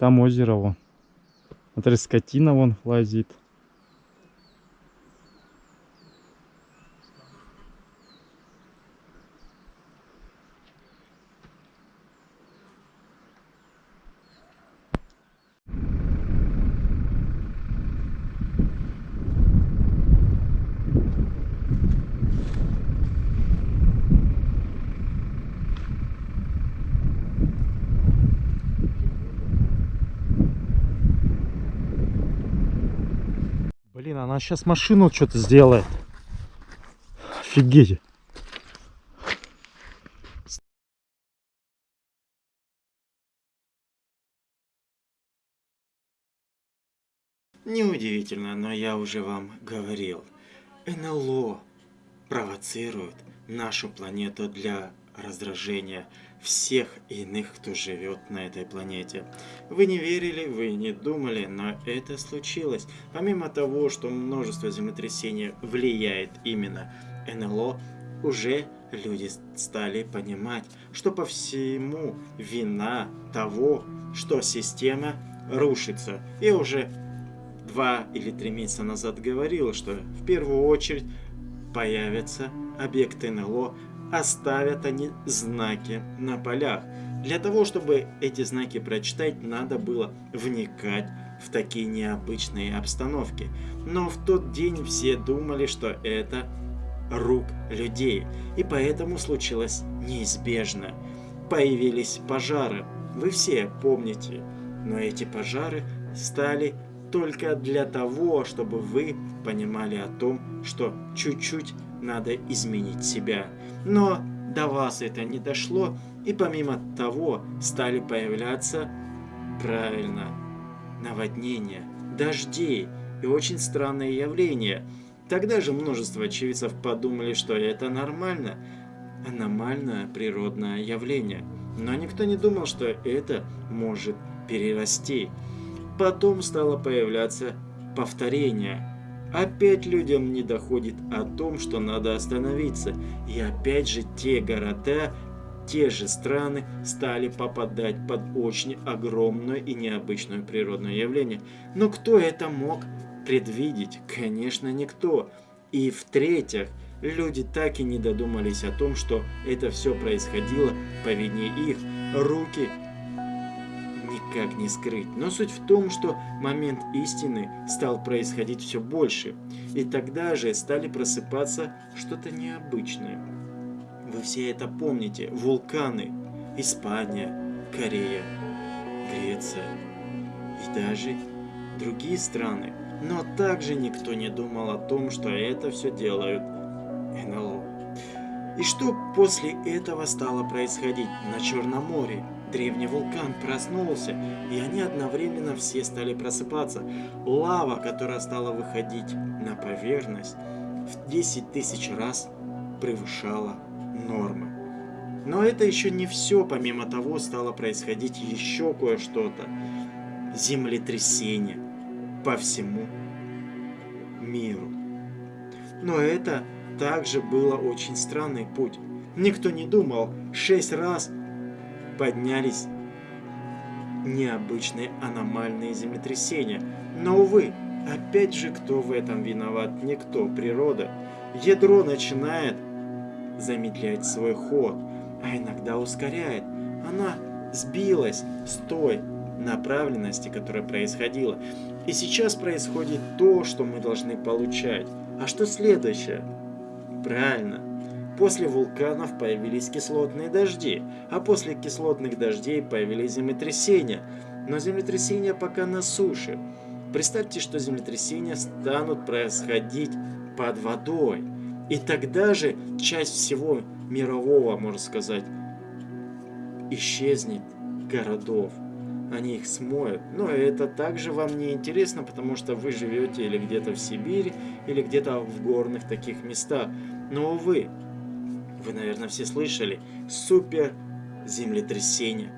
Там озеро вон. Смотри, скотина вон лазит. Она сейчас машину что-то сделает. Офигеть. Неудивительно, но я уже вам говорил. НЛО провоцирует нашу планету для раздражения всех иных, кто живет на этой планете. Вы не верили, вы не думали, но это случилось. Помимо того, что множество землетрясений влияет именно НЛО, уже люди стали понимать, что по всему вина того, что система рушится. И уже два или три месяца назад говорил, что в первую очередь появятся объекты НЛО, оставят они знаки на полях. Для того, чтобы эти знаки прочитать, надо было вникать в такие необычные обстановки. Но в тот день все думали, что это рук людей, и поэтому случилось неизбежно. Появились пожары, вы все помните, но эти пожары стали только для того, чтобы вы понимали о том, что чуть-чуть надо изменить себя. Но до вас это не дошло, и помимо того стали появляться, правильно, наводнения, дожди и очень странные явления. Тогда же множество очевидцев подумали, что это нормально, аномальное природное явление. Но никто не думал, что это может перерасти. Потом стало появляться повторение. Опять людям не доходит о том, что надо остановиться. И опять же те города, те же страны стали попадать под очень огромное и необычное природное явление. Но кто это мог предвидеть? Конечно, никто. И в-третьих, люди так и не додумались о том, что это все происходило по вине их. Руки никак не скрыть. Но суть в том, что момент истины стал происходить все больше. И тогда же стали просыпаться что-то необычное. Вы все это помните. Вулканы. Испания, Корея, Греция и даже другие страны. Но также никто не думал о том, что это все делают НЛО. И что после этого стало происходить на Черном море? Древний вулкан проснулся, и они одновременно все стали просыпаться. Лава, которая стала выходить на поверхность, в 10 тысяч раз превышала нормы. Но это еще не все, помимо того стало происходить еще кое-что-то. Землетрясение по всему миру. Но это также было очень странный путь. Никто не думал шесть раз поднялись необычные аномальные землетрясения. Но, увы, опять же, кто в этом виноват? Никто, природа. Ядро начинает замедлять свой ход, а иногда ускоряет. Она сбилась с той направленности, которая происходила. И сейчас происходит то, что мы должны получать. А что следующее? Правильно, После вулканов появились кислотные дожди, а после кислотных дождей появились землетрясения. Но землетрясения пока на суше. Представьте, что землетрясения станут происходить под водой. И тогда же часть всего мирового, можно сказать, исчезнет городов. Они их смоют. Но это также вам не интересно, потому что вы живете или где-то в Сибири, или где-то в горных таких местах. Но, увы, вы, наверное, все слышали, супер землетрясение,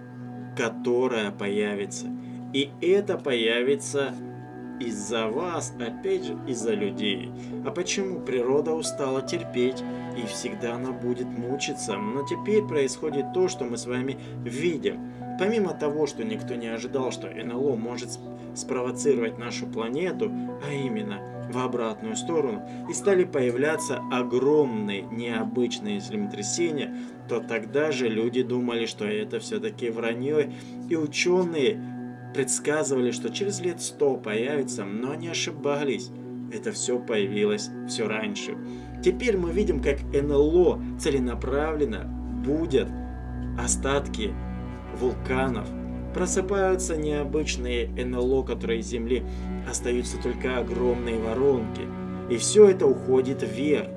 которое появится. И это появится из-за вас, опять же, из-за людей. А почему природа устала терпеть, и всегда она будет мучиться? Но теперь происходит то, что мы с вами видим. Помимо того, что никто не ожидал, что НЛО может спровоцировать нашу планету, а именно в обратную сторону, и стали появляться огромные необычные землетрясения, то тогда же люди думали, что это все-таки вранье, и ученые предсказывали, что через лет сто появится, но они ошибались. Это все появилось все раньше. Теперь мы видим, как НЛО целенаправленно будет остатки вулканов. Просыпаются необычные НЛО, которые из Земли остаются только огромные воронки. И все это уходит вверх.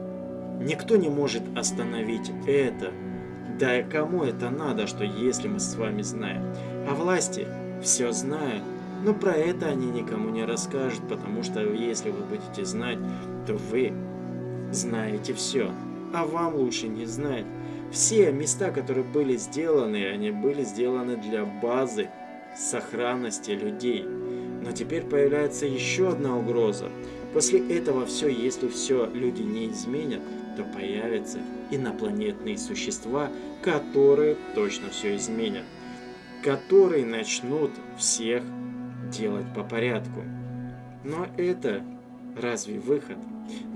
Никто не может остановить это. Да и кому это надо, что если мы с вами знаем? А власти все знают, но про это они никому не расскажут, потому что если вы будете знать, то вы знаете все, а вам лучше не знать. Все места, которые были сделаны, они были сделаны для базы сохранности людей. Но теперь появляется еще одна угроза. После этого все, если все люди не изменят, то появятся инопланетные существа, которые точно все изменят которые начнут всех делать по порядку. Но это разве выход?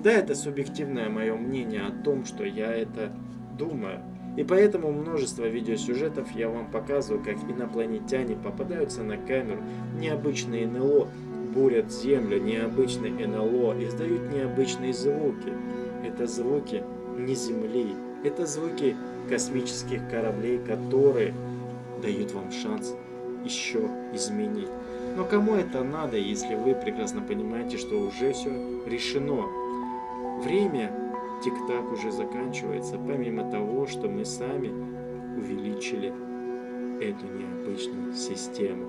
Да, это субъективное мое мнение о том, что я это думаю. И поэтому множество видеосюжетов я вам показываю, как инопланетяне попадаются на камеру, необычные НЛО бурят землю, необычные НЛО, издают необычные звуки. Это звуки не Земли, это звуки космических кораблей, которые дают вам шанс еще изменить. Но кому это надо, если вы прекрасно понимаете, что уже все решено? Время тик-так уже заканчивается, помимо того, что мы сами увеличили эту необычную систему.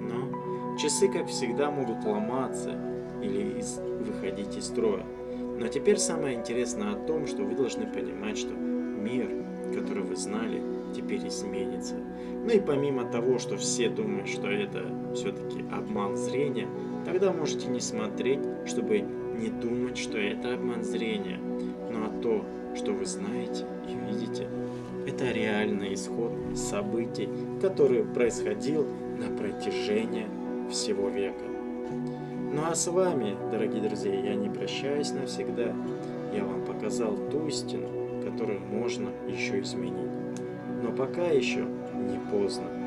Но часы, как всегда, могут ломаться или из, выходить из строя. Но теперь самое интересное о том, что вы должны понимать, что мир, который вы знали, теперь изменится. Ну и помимо того, что все думают, что это все-таки обман зрения, тогда можете не смотреть, чтобы не думать, что это обман зрения. Ну а то, что вы знаете и видите, это реальный исход событий, который происходил на протяжении всего века. Ну а с вами, дорогие друзья, я не прощаюсь навсегда. Я вам показал ту истину, которую можно еще изменить. Но пока еще не поздно.